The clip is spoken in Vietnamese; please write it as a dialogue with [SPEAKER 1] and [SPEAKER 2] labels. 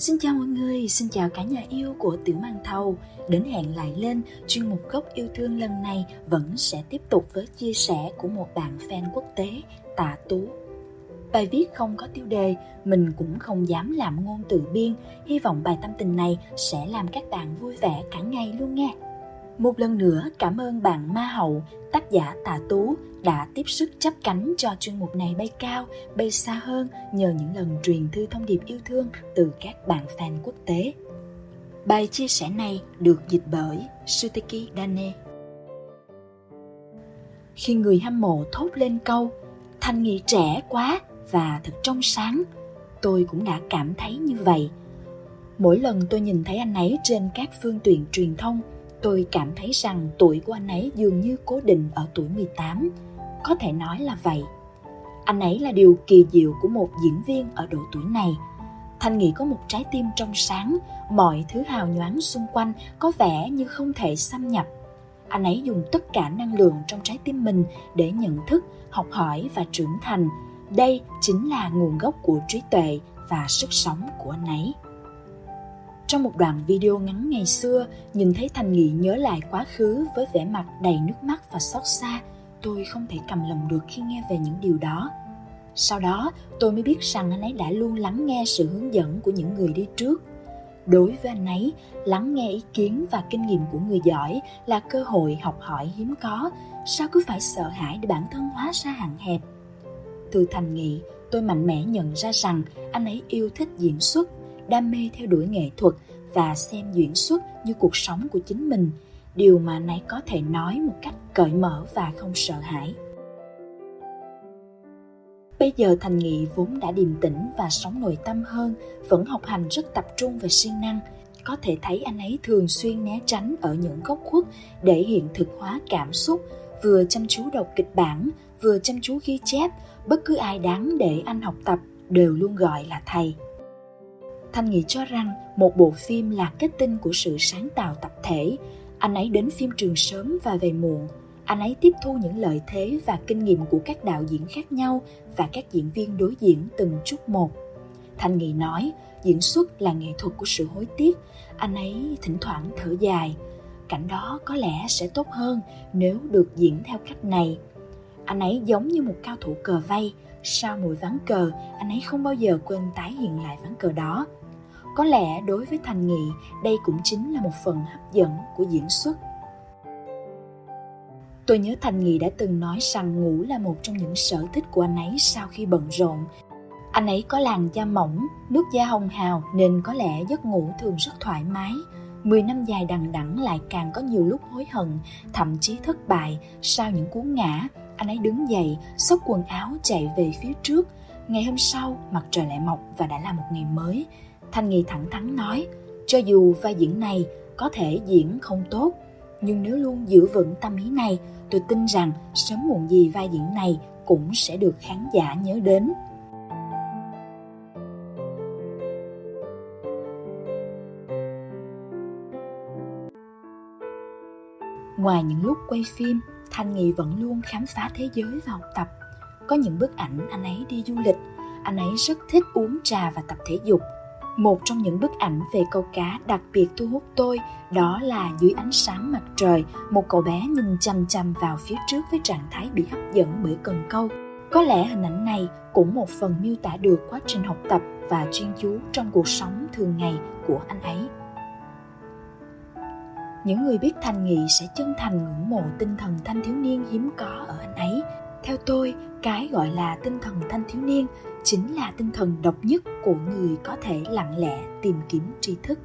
[SPEAKER 1] Xin chào mọi người, xin chào cả nhà yêu của Tiểu Mang Thầu. Đến hẹn lại lên, chuyên mục gốc yêu thương lần này vẫn sẽ tiếp tục với chia sẻ của một bạn fan quốc tế, Tạ Tú. Bài viết không có tiêu đề, mình cũng không dám làm ngôn từ biên. Hy vọng bài tâm tình này sẽ làm các bạn vui vẻ cả ngày luôn nghe. Một lần nữa cảm ơn bạn Ma Hậu, tác giả Tạ Tú đã tiếp sức chấp cánh cho chuyên mục này bay cao, bay xa hơn nhờ những lần truyền thư thông điệp yêu thương từ các bạn fan quốc tế. Bài chia sẻ này được dịch bởi Suteki Dane. Khi người hâm mộ thốt lên câu Thanh Nghị trẻ quá và thật trong sáng, tôi cũng đã cảm thấy như vậy. Mỗi lần tôi nhìn thấy anh ấy trên các phương tiện truyền thông, tôi cảm thấy rằng tuổi của anh ấy dường như cố định ở tuổi 18. Có thể nói là vậy. Anh ấy là điều kỳ diệu của một diễn viên ở độ tuổi này. Thanh Nghị có một trái tim trong sáng, mọi thứ hào nhoáng xung quanh có vẻ như không thể xâm nhập. Anh ấy dùng tất cả năng lượng trong trái tim mình để nhận thức, học hỏi và trưởng thành. Đây chính là nguồn gốc của trí tuệ và sức sống của anh ấy. Trong một đoạn video ngắn ngày xưa, nhìn thấy Thành Nghị nhớ lại quá khứ với vẻ mặt đầy nước mắt và xót xa, tôi không thể cầm lòng được khi nghe về những điều đó. Sau đó, tôi mới biết rằng anh ấy đã luôn lắng nghe sự hướng dẫn của những người đi trước. Đối với anh ấy, lắng nghe ý kiến và kinh nghiệm của người giỏi là cơ hội học hỏi hiếm có, sao cứ phải sợ hãi để bản thân hóa ra hạn hẹp. Từ thành nghị, tôi mạnh mẽ nhận ra rằng anh ấy yêu thích diễn xuất đam mê theo đuổi nghệ thuật và xem diễn xuất như cuộc sống của chính mình, điều mà anh ấy có thể nói một cách cởi mở và không sợ hãi. Bây giờ thành nghị vốn đã điềm tĩnh và sống nội tâm hơn, vẫn học hành rất tập trung và siêng năng. Có thể thấy anh ấy thường xuyên né tránh ở những góc khuất để hiện thực hóa cảm xúc, vừa chăm chú đọc kịch bản, vừa chăm chú ghi chép, bất cứ ai đáng để anh học tập đều luôn gọi là thầy. Thanh nghĩ cho rằng một bộ phim là kết tinh của sự sáng tạo tập thể. Anh ấy đến phim trường sớm và về muộn. Anh ấy tiếp thu những lợi thế và kinh nghiệm của các đạo diễn khác nhau và các diễn viên đối diễn từng chút một. Thanh Nghị nói, diễn xuất là nghệ thuật của sự hối tiếc. Anh ấy thỉnh thoảng thở dài. Cảnh đó có lẽ sẽ tốt hơn nếu được diễn theo cách này. Anh ấy giống như một cao thủ cờ vây. Sau mỗi ván cờ, anh ấy không bao giờ quên tái hiện lại ván cờ đó có lẽ đối với thành nghị đây cũng chính là một phần hấp dẫn của diễn xuất tôi nhớ thành nghị đã từng nói rằng ngủ là một trong những sở thích của anh ấy sau khi bận rộn anh ấy có làn da mỏng nước da hồng hào nên có lẽ giấc ngủ thường rất thoải mái Mười năm dài đằng đẵng lại càng có nhiều lúc hối hận, thậm chí thất bại. Sau những cú ngã, anh ấy đứng dậy, xốc quần áo chạy về phía trước. Ngày hôm sau, mặt trời lại mọc và đã là một ngày mới. Thanh Nghị thẳng thắn nói, cho dù vai diễn này có thể diễn không tốt, nhưng nếu luôn giữ vững tâm ý này, tôi tin rằng sớm muộn gì vai diễn này cũng sẽ được khán giả nhớ đến. Ngoài những lúc quay phim, Thanh Nghị vẫn luôn khám phá thế giới và học tập. Có những bức ảnh anh ấy đi du lịch, anh ấy rất thích uống trà và tập thể dục một trong những bức ảnh về câu cá đặc biệt thu hút tôi đó là dưới ánh sáng mặt trời, một cậu bé nhìn chăm chăm vào phía trước với trạng thái bị hấp dẫn bởi cần câu. Có lẽ hình ảnh này cũng một phần miêu tả được quá trình học tập và chuyên chú trong cuộc sống thường ngày của anh ấy. Những người biết thành nghị sẽ chân thành ngưỡng mộ tinh thần thanh thiếu niên hiếm có ở anh ấy theo tôi cái gọi là tinh thần thanh thiếu niên chính là tinh thần độc nhất của người có thể lặng lẽ tìm kiếm tri thức.